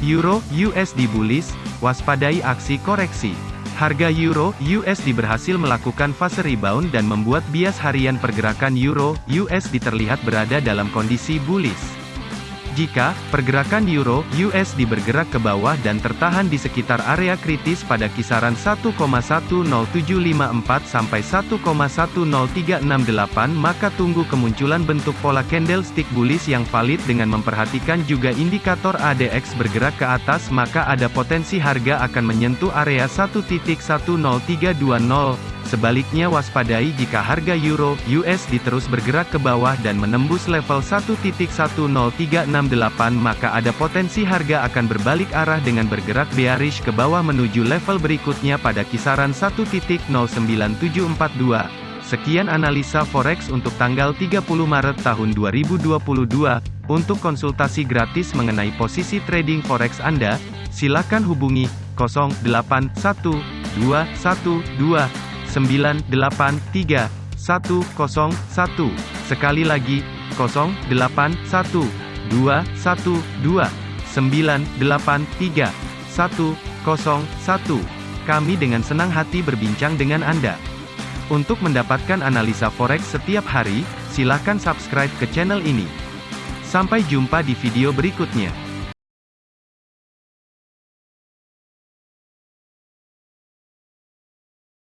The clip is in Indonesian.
Euro USD bullish, waspadai aksi koreksi. Harga Euro USD berhasil melakukan fase rebound dan membuat bias harian pergerakan Euro USD terlihat berada dalam kondisi bullish. Jika pergerakan euro USD bergerak ke bawah dan tertahan di sekitar area kritis pada kisaran 1,10754 sampai 1,10368 maka tunggu kemunculan bentuk pola candlestick bullish yang valid dengan memperhatikan juga indikator ADX bergerak ke atas maka ada potensi harga akan menyentuh area 1.10320 Sebaliknya waspadai jika harga euro USD terus bergerak ke bawah dan menembus level 1.10368 maka ada potensi harga akan berbalik arah dengan bergerak bearish ke bawah menuju level berikutnya pada kisaran 1.09742. Sekian analisa forex untuk tanggal 30 Maret tahun 2022. Untuk konsultasi gratis mengenai posisi trading forex Anda, silakan hubungi 081212 983 101. Sekali lagi, 081 212 983 101. Kami dengan senang hati berbincang dengan Anda. Untuk mendapatkan analisa forex setiap hari, silakan subscribe ke channel ini. Sampai jumpa di video berikutnya.